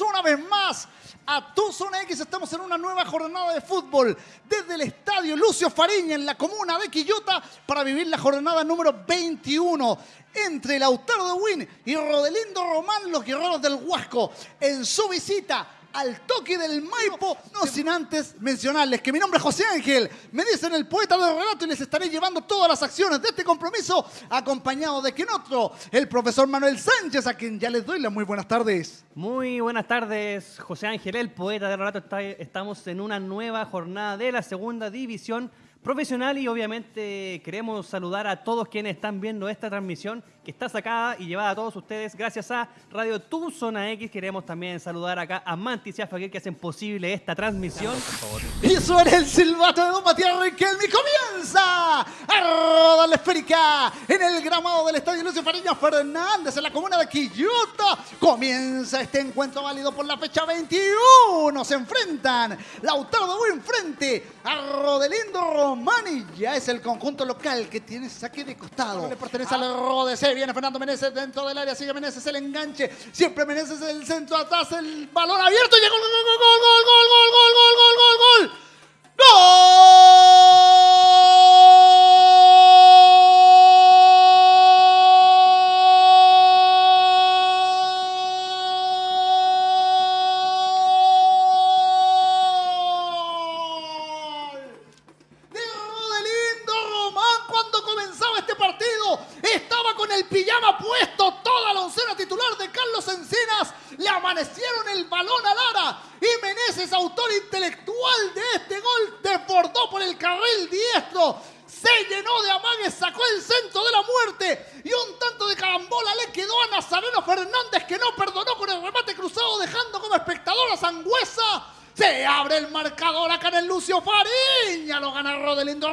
una vez más a Tu Zona X. Estamos en una nueva jornada de fútbol desde el estadio Lucio Fariña en la comuna de Quillota para vivir la jornada número 21 entre Lautaro de Win y Rodelindo Román, los guerreros del Huasco, en su visita al toque del Maipo, no sin antes mencionarles que mi nombre es José Ángel, me dicen el poeta del relato y les estaré llevando todas las acciones de este compromiso, acompañado de quien otro, el profesor Manuel Sánchez, a quien ya les doy las muy buenas tardes. Muy buenas tardes, José Ángel, el poeta del relato. Estamos en una nueva jornada de la segunda división profesional y obviamente queremos saludar a todos quienes están viendo esta transmisión que está sacada y llevada a todos ustedes gracias a Radio Tu Zona X. Queremos también saludar acá a Mantis y a Faguer que hacen posible esta transmisión. Y suena el silbato de Don Matías Riquelme comienza a rodar la esférica en el gramado del Estadio Lucio Fariña Fernández en la comuna de Quillota. Comienza este encuentro válido por la fecha 21. Se enfrentan Lautaro de Buen frente a Rodelindo Romani. Ya es el conjunto local que tiene saque de costado. Le pertenece al Rode. Viene Fernando Meneses dentro del área. Sigue Meneses el enganche. Siempre Meneses el centro atrás. El balón abierto. Llegó el gol, gol, gol, gol, gol, gol, gol, gol, gol, gol. ¡Gol! Pijama puesto, toda la oncena titular de Carlos Encinas. Le amanecieron el balón a Lara. Y Meneses, autor intelectual de este gol, desbordó por el carril diestro. Se llenó de amagues, sacó el centro de la muerte. Y un tanto de carambola le quedó a Nazareno Fernández que no perdonó con el remate cruzado, dejando como espectador a Sangüesa. Se abre el marcador acá en el Lucio Fariña. Lo gana Rodelindo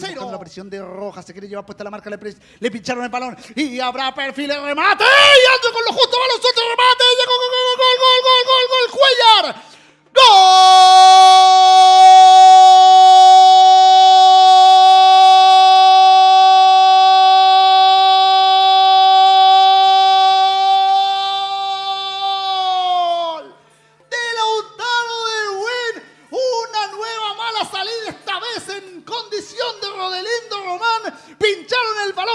Cero. La presión de Roja se quiere llevar puesta la marca. Le, pincharon el balón. Y habrá perfil de remate. Y ando con lo justo. Balón suelto remate. Llegó gol, gol, gol, gol, gol, gol, gol. Cuellar. ¡Gol!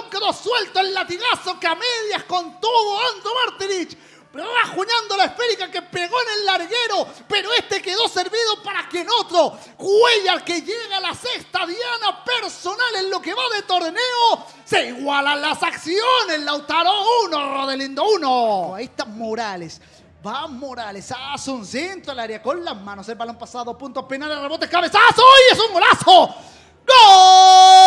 Quedó suelto el latigazo que a medias contuvo Ando Martinich. Rajuñando la esférica que pegó en el larguero, pero este quedó servido para que en otro, Cuellar que llega la sexta diana personal en lo que va de torneo, se igualan las acciones, Lautaro 1, Rodelindo 1. Ahí está Morales, Va Morales, hace un centro al área con las manos. El balón pasado, puntos penales, rebote, cabezazo y es un golazo. ¡Gol!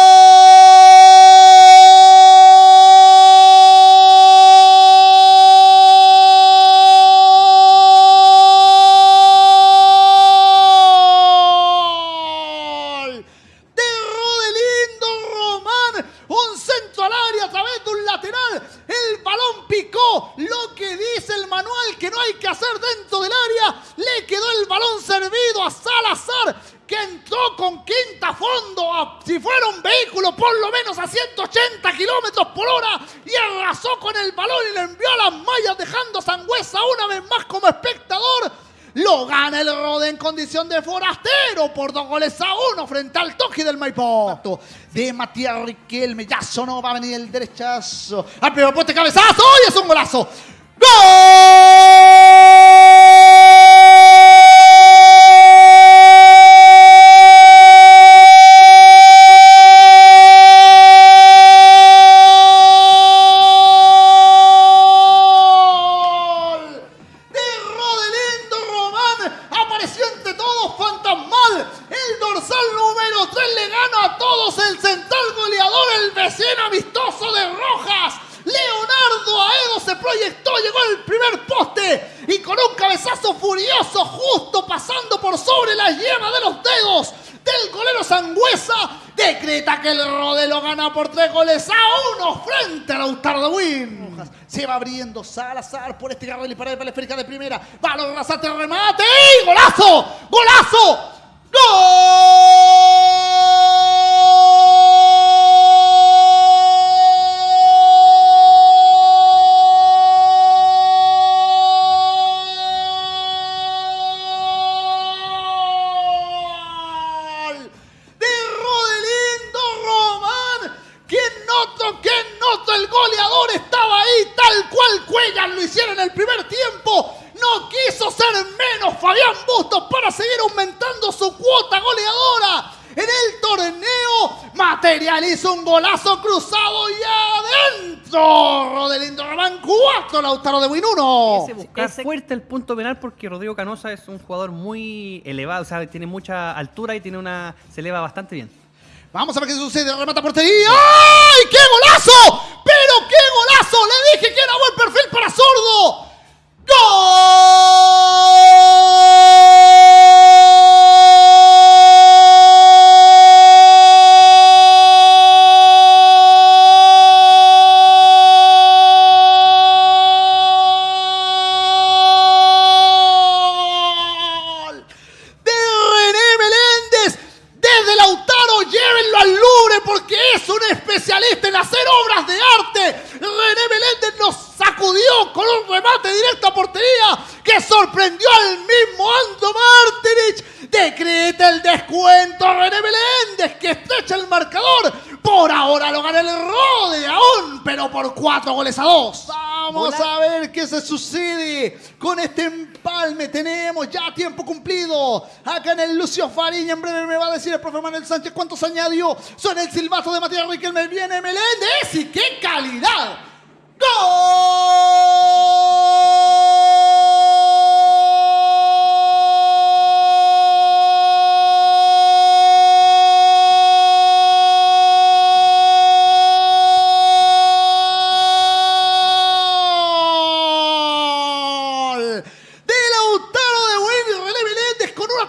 El balón picó. Lo que dice el manual que no hay que hacer dentro del área. Le quedó el balón servido a Salazar, que entró con quinta fondo. si fuera un vehículo, por lo menos a 180 kilómetros por hora. Y arrasó con el balón y le envió a las mallas, dejando a Sangüesa una vez más como espectador. Lo gana el Rode en condición de forastero por dos goles a uno frente al toque del Maipo. De Matías Riquelme, ya sonó, va a venir el derechazo. Al primer poste, cabezazo y es un golazo. ¡Gol! Dorsal número 3 le gana a todos el central goleador, el vecino amistoso de Rojas. Leonardo Aedo se proyectó, llegó al primer poste y con un cabezazo furioso, justo pasando por sobre la yema de los dedos del golero Sangüesa, decreta que el Rodelo gana por tres goles a uno frente a Lautaro de Win. Se va abriendo Salazar por este carril y para la esférica de primera. Balón rasante, remate y golazo, golazo, aumentando su cuota goleadora. En el torneo materializa un golazo cruzado y adentro. Rodelindo Román 4, Lautaro de Win 1. Es fuerte el punto penal porque Rodrigo Canosa es un jugador muy elevado, o sea, tiene mucha altura y tiene una se eleva bastante bien. Vamos a ver qué sucede. Remata portería. ¡Ay, qué golazo! ¡Pero qué golazo! Le dije que era buen perfil para Sordo. Mismo Ando Martinich. Decreta el descuento René Meléndez que estrecha el marcador. Por ahora lo gana el Rode aún, pero por cuatro goles a dos. Vamos a ver qué se sucede con este empalme. Tenemos ya tiempo cumplido. Acá en el Lucio Fariña, en breve me va a decir el profe Manuel Sánchez cuántos añadió. Son el silbato de Matías Riquelme. Viene Meléndez y qué calidad. ¡Gol!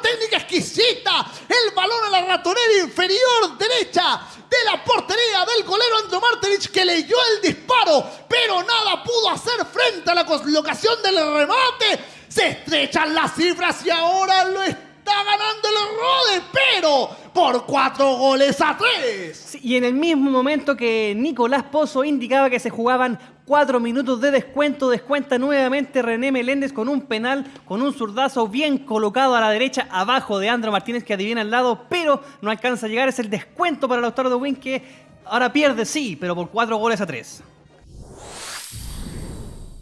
Técnica exquisita. El balón a la ratonera inferior derecha de la portería del golero Andro Martinich que leyó el disparo, pero nada pudo hacer frente a la colocación del remate. Se estrechan las cifras y ahora lo está ganando el Rode, pero por cuatro goles a tres. Y en el mismo momento que Nicolás Pozo indicaba que se jugaban cuatro minutos de descuento, descuenta nuevamente René Meléndez con un penal, con un zurdazo bien colocado a la derecha, abajo de Andro Martínez que adivina al lado, pero no alcanza a llegar. Es el descuento para Lautaro de Win que ahora pierde, sí, pero por cuatro goles a tres.